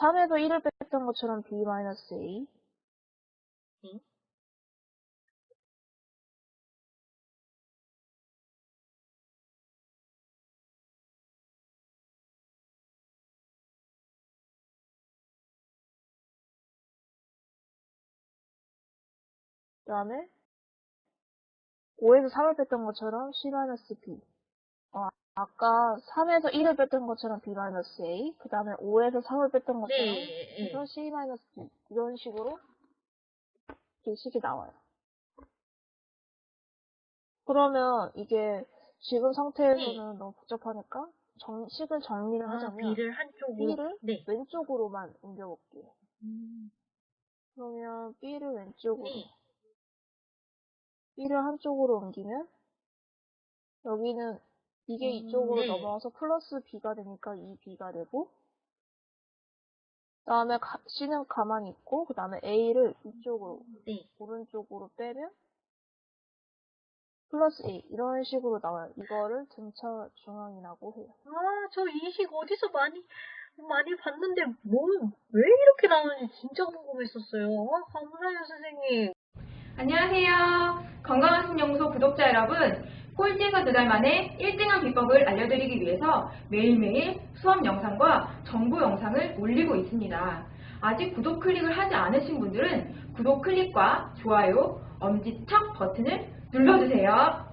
3에서 1을 뺐던 것처럼 b-a. 네. 그 다음에 5에서 3을 뺐던 것처럼 c-b. 어, 아까 3에서 1을 뺐던 것처럼 b-a. 그 다음에 5에서 3을 뺐던 것처럼 네. 그래서 c-b. 이런 식으로 식이 나와요. 그러면 이게 지금 상태에서는 너무 복잡하니까 정, 식을 정리를 아, 하자면 B를 한쪽으로. B를 네. 왼쪽으로만 옮겨볼게요. 음, 그러면 B를 왼쪽으로 네. B를 한쪽으로 옮기면 여기는 이게 음, 이쪽으로 네. 넘어와서 플러스 B가 되니까 이 B가 되고 그 다음에 C는 가만히 있고 그 다음에 A를 이쪽으로 네. 오른쪽으로 빼면 플러스 A 이런 식으로 나와요. 이거를 등차 중앙이라고 해요. 아, 저 이 식 어디서 많이, 많이 봤는데, 뭐, 왜 이렇게 나오는지 진짜 궁금했었어요. 아, 감사해요, 선생님. 안녕하세요. 건강학습연구소 구독자 여러분. 꼴찌에서 두 달 만에 1등한 비법을 알려드리기 위해서 매일매일 수업 영상과 정보 영상을 올리고 있습니다. 아직 구독 클릭을 하지 않으신 분들은 구독 클릭과 좋아요, 엄지척 버튼을 눌러주세요.